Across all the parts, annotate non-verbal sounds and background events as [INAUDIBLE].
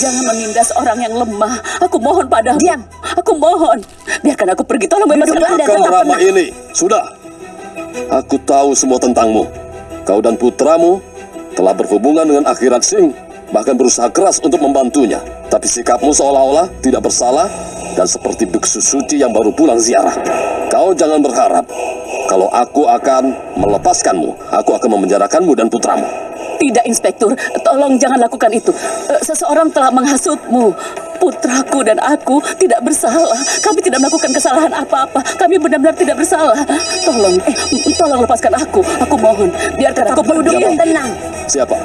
Jangan menindas orang yang lemah. Aku mohon padamu. Diam. Aku mohon. Biarkan aku pergi. Tolong bebaskan Duduk, Anda. Anda. Kau tetap Rama ini, sudah. Aku tahu semua tentangmu. Kau dan putramu telah berhubungan dengan akhirat Sing, bahkan berusaha keras untuk membantunya. Tapi sikapmu seolah-olah tidak bersalah dan seperti biksu suci yang baru pulang ziarah. Kau jangan berharap kalau aku akan melepaskanmu. Aku akan memenjarakanmu dan putramu. Tidak, Inspektur. Tolong jangan lakukan itu. Eh, Seseorang telah menghasutmu. Putraku dan aku tidak bersalah. Kami tidak melakukan kesalahan apa-apa. Kami benar-benar tidak bersalah. Tolong, eh, tolong lepaskan aku. Aku mohon. Biarkan aku duduk berdiri. tenang. Siapa?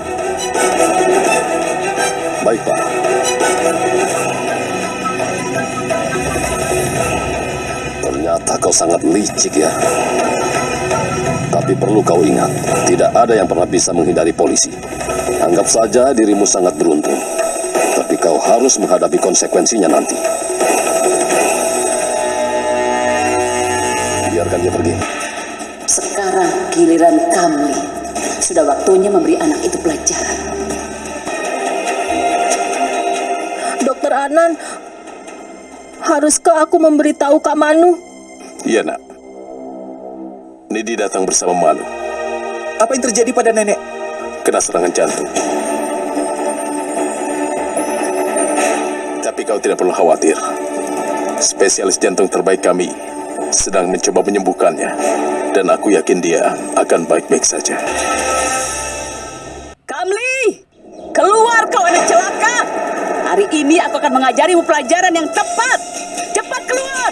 Baik, Pak. Ternyata kau sangat licik ya. Tapi perlu kau ingat, tidak ada yang pernah bisa menghindari polisi. Anggap saja dirimu sangat beruntung. Tapi kau harus menghadapi konsekuensinya nanti. Biarkan dia pergi. Sekarang giliran kami. Sudah waktunya memberi anak itu pelajaran. Dokter Anan, haruskah aku memberitahu Kak Manu? Iya, nak. Nidi datang bersama Manu. Apa yang terjadi pada nenek? Kena serangan jantung. Tapi kau tidak perlu khawatir. Spesialis jantung terbaik kami sedang mencoba menyembuhkannya. Dan aku yakin dia akan baik-baik saja. Kamli! Keluar kau anak celaka! Hari ini aku akan mengajarimu pelajaran yang tepat. Cepat keluar!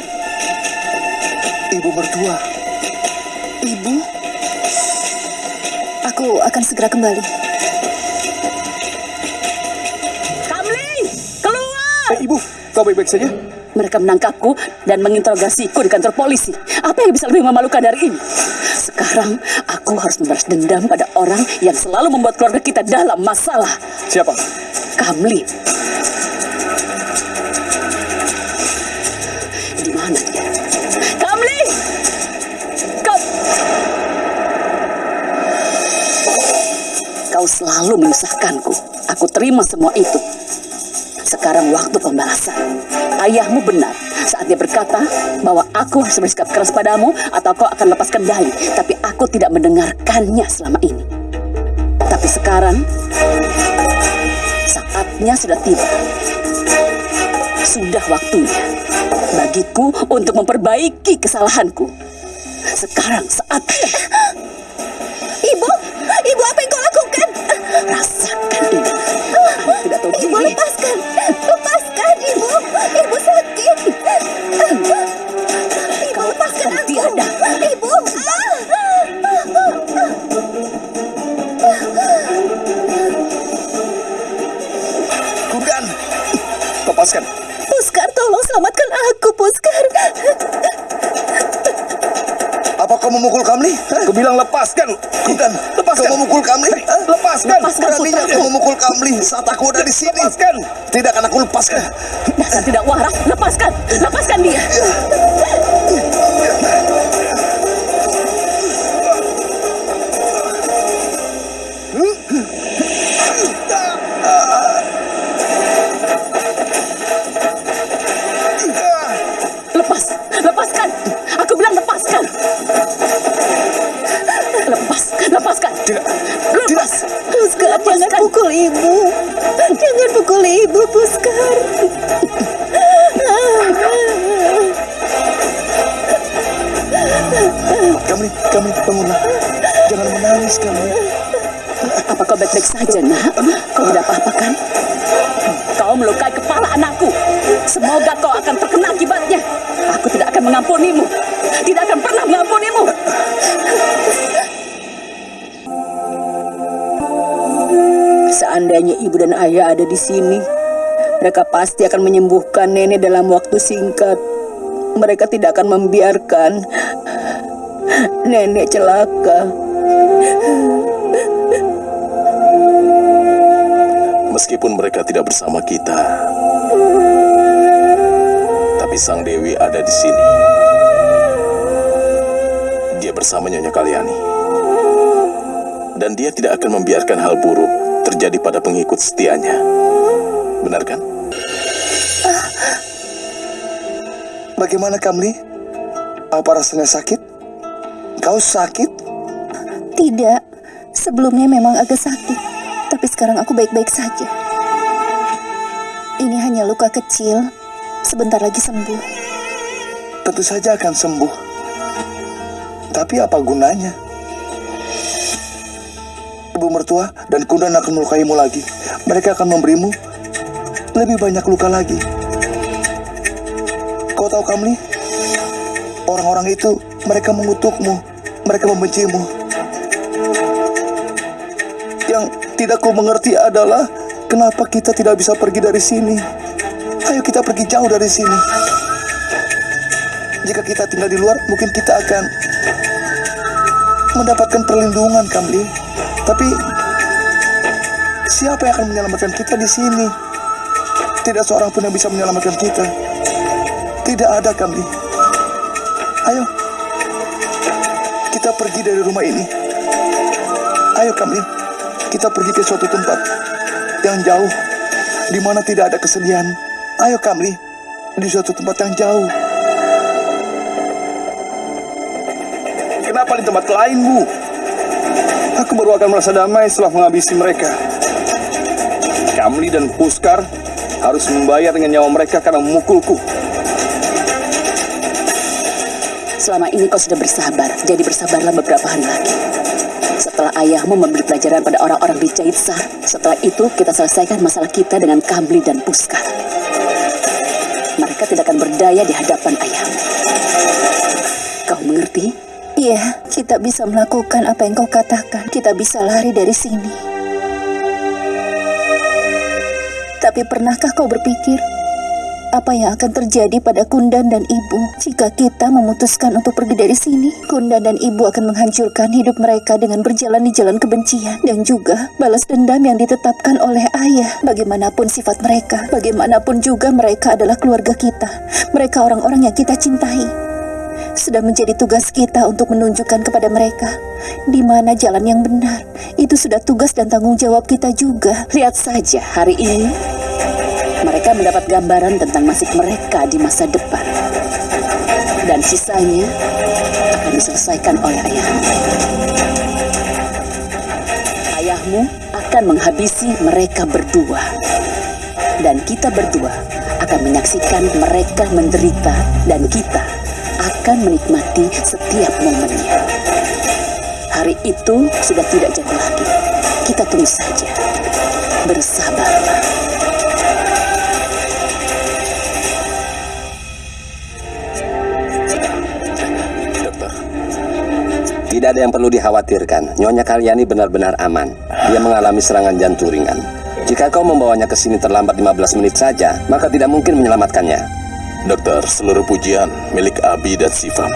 Ibu mertua. Aku akan segera kembali. Kamli! Keluar! Eh, ibu, kau baik-baik saja? Mereka menangkapku dan menginterogasiku di kantor polisi. Apa yang bisa lebih memalukan dari ini? Sekarang aku harus membalas dendam pada orang yang selalu membuat keluarga kita dalam masalah. Siapa? Kamli. Selalu menyusahkanku. Aku terima semua itu. Sekarang waktu pembalasan. Ayahmu benar saat dia berkata bahwa aku harus bersikap keras padamu atau kau akan lepaskan Dai. Tapi aku tidak mendengarkannya selama ini. Tapi sekarang saatnya sudah tiba. Sudah waktunya bagiku untuk memperbaiki kesalahanku. Sekarang saatnya. Rasakan ini. Aku tidak tahu Ibu diri. lepaskan, lepaskan ibu, ibu sakit. Ibu Kau lepaskan aku. tiada. Ibu. Kudan. Lepaskan. Puskar, tolong selamatkan aku, Puskar. Apa kau memukul Kamli? Kau bilang lepaskan. Kudan, lepaskan. Kau memukul Kamli? Lepaskan. Lepaskan, Beraninya kau memukul Kamli saat aku ada di sini. Lepaskan. Tidak akan aku lepaskan. Dasar tidak waras. Lepaskan. Lepaskan dia. Ibu, Puskar. Kamli, Kamli, bangunlah. Jangan menangis, Kamli. Apa kau baik-baik saja, nak? Kau tidak apa-apa kan? Kau melukai kepala anakku. Semoga kau akan terkena akibatnya. Aku tidak akan mengampunimu. Tidak akan pernah mengampunimu. Seandainya ibu dan ayah ada di sini, mereka pasti akan menyembuhkan nenek dalam waktu singkat. Mereka tidak akan membiarkan nenek celaka. Meskipun mereka tidak bersama kita, tapi Sang Dewi ada di sini. Dia bersama Nyonya Kaliani. Dan dia tidak akan membiarkan hal buruk terjadi pada pengikut setianya. benar kan? Bagaimana Kamli? Apa rasanya sakit? Kau sakit? Tidak, sebelumnya memang agak sakit, tapi sekarang aku baik-baik saja. Ini hanya luka kecil, sebentar lagi sembuh. Tentu saja akan sembuh. Tapi apa gunanya? Ibu mertua dan kundan akan melukaimu lagi. Mereka akan memberimu lebih banyak luka lagi. Tahu Kamli? Orang-orang itu mereka mengutukmu, mereka membencimu. Yang tidak ku mengerti adalah kenapa kita tidak bisa pergi dari sini. Ayo kita pergi jauh dari sini. Jika kita tinggal di luar, mungkin kita akan mendapatkan perlindungan, Kamli. Tapi siapa yang akan menyelamatkan kita di sini? Tidak seorang pun yang bisa menyelamatkan kita. Tidak ada, Kamli. Ayo, kita pergi dari rumah ini. Ayo, Kamli, kita pergi ke suatu tempat yang jauh, di mana tidak ada kesedihan. Ayo, Kamli, di suatu tempat yang jauh. Kenapa di tempat lain, Bu? Aku baru akan merasa damai setelah menghabisi mereka. Kamli dan Puskar harus membayar dengan nyawa mereka karena memukulku. Selama ini kau sudah bersabar, jadi bersabarlah beberapa hari lagi. Setelah ayahmu memberi pelajaran pada orang-orang di Jaitsar, setelah itu kita selesaikan masalah kita dengan Kamli dan Puskar. Mereka tidak akan berdaya di hadapan ayahmu. Kau mengerti? Iya, kita bisa melakukan apa yang kau katakan. Kita bisa lari dari sini. Tapi pernahkah kau berpikir apa yang akan terjadi pada Kundan dan Ibu jika kita memutuskan untuk pergi dari sini? Kundan dan Ibu akan menghancurkan hidup mereka dengan berjalan di jalan kebencian dan juga balas dendam yang ditetapkan oleh ayah. Bagaimanapun sifat mereka, bagaimanapun juga mereka adalah keluarga kita. Mereka orang-orang yang kita cintai. Sudah menjadi tugas kita untuk menunjukkan kepada mereka di mana jalan yang benar. Itu sudah tugas dan tanggung jawab kita juga. Lihat saja hari ini mereka mendapat gambaran tentang nasib mereka di masa depan. Dan sisanya akan diselesaikan oleh ayahmu. Ayahmu akan menghabisi mereka berdua. Dan kita berdua akan menyaksikan mereka menderita dan kita akan menikmati setiap momennya. Hari itu sudah tidak jauh lagi. Kita tunggu saja. Bersabarlah. Tidak ada yang perlu dikhawatirkan. Nyonya Karyani benar-benar aman. Dia mengalami serangan jantung ringan. Jika kau membawanya ke sini terlambat 15 menit saja, maka tidak mungkin menyelamatkannya. dokter, seluruh pujian milik Abi dan Sifam.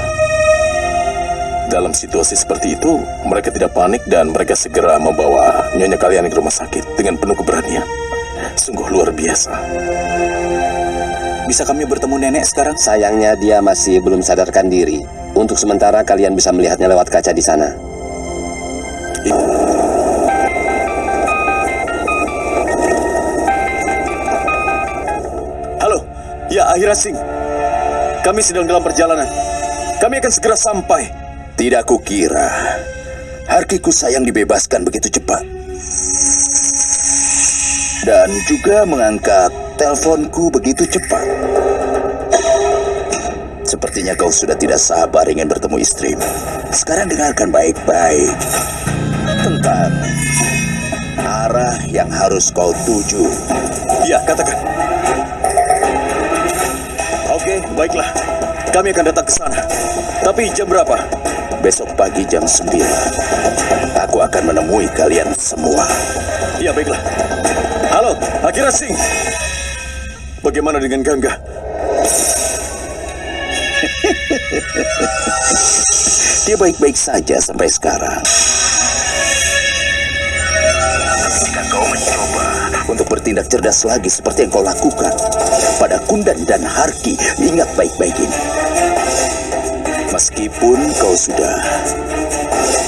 Dalam situasi seperti itu, mereka tidak panik dan mereka segera membawa Nyonya kalian ke rumah sakit dengan penuh keberanian. Sungguh luar biasa. Bisa kami bertemu nenek sekarang? Sayangnya dia masih belum sadarkan diri. Untuk sementara kalian bisa melihatnya lewat kaca di sana. Halo, ya Akhira Singh. Kami sedang dalam perjalanan. Kami akan segera sampai. Tidak kukira Harkiku sayang dibebaskan begitu cepat. Dan juga mengangkat teleponku begitu cepat. Sepertinya kau sudah tidak sabar ingin bertemu istrimu. Sekarang dengarkan baik-baik tentang arah yang harus kau tuju. Ya, katakan. Oke, baiklah. Kami akan datang ke sana. Tapi jam berapa? Besok pagi jam 9 Aku akan menemui kalian semua Ya, baiklah. Halo, Akhira Singh. Bagaimana dengan Gangga? Dia baik-baik saja sampai sekarang Jika kau mencoba untuk bertindak cerdas lagi seperti yang kau lakukan pada Kundan dan Harki, ingat baik-baik ini. Meskipun kau sudah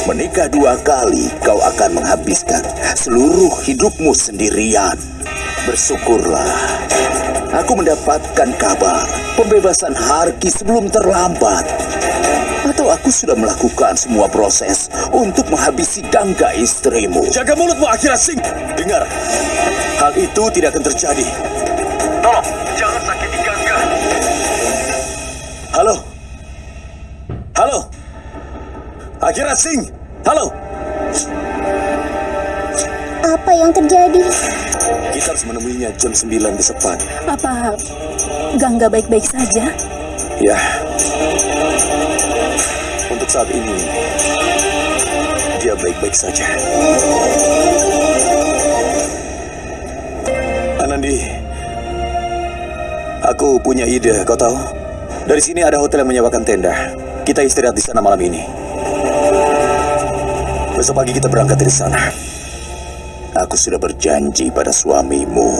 menikah dua kali, kau akan menghabiskan seluruh hidupmu sendirian. Bersyukurlah. Aku mendapatkan kabar pembebasan Harki sebelum terlambat. Atau aku sudah melakukan semua proses untuk menghabisi gangga istrimu. Jaga mulutmu, Akira Singh. Dengar, hal itu tidak akan terjadi. Tolong, jangan sakiti Gangga. Halo? Halo? Akira Singh? Halo? Apa yang terjadi? Kita harus menemuinya jam 9 besok pagi. Apa Gangga baik-baik saja? Ya. Untuk saat ini, dia baik-baik saja. Anandi, aku punya ide, kau tahu? Dari sini ada hotel yang menyewakan tenda. Kita istirahat di sana malam ini. Besok pagi kita berangkat dari sana. Aku sudah berjanji pada suamimu.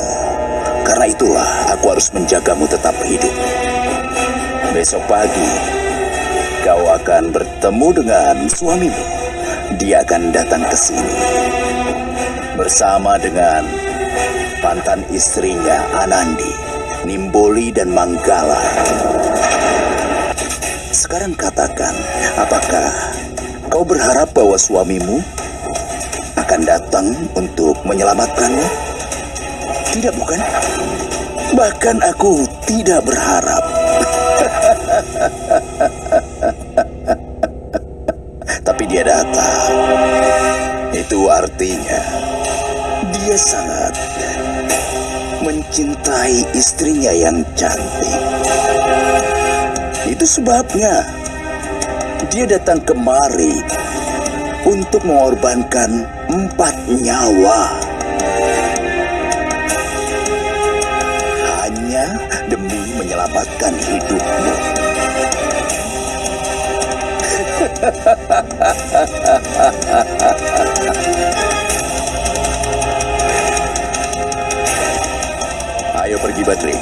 Karena itulah aku harus menjagamu tetap hidup. Besok pagi, kau akan bertemu dengan suamimu. Dia akan datang ke sini. Bersama dengan mantan istrinya Anandi, Nimboli dan Manggala. Sekarang katakan, apakah kau berharap bahwa suamimu akan datang untuk menyelamatkanmu? Tidak bukan? Bahkan aku tidak berharap. [LAUGHS] Tapi dia datang. Itu artinya dia sangat mencintai istrinya yang cantik. Itu sebabnya dia datang kemari untuk mengorbankan empat nyawa. Hanya demi menyelamatkan hidupmu. [LAUGHS] Ayo pergi Badri.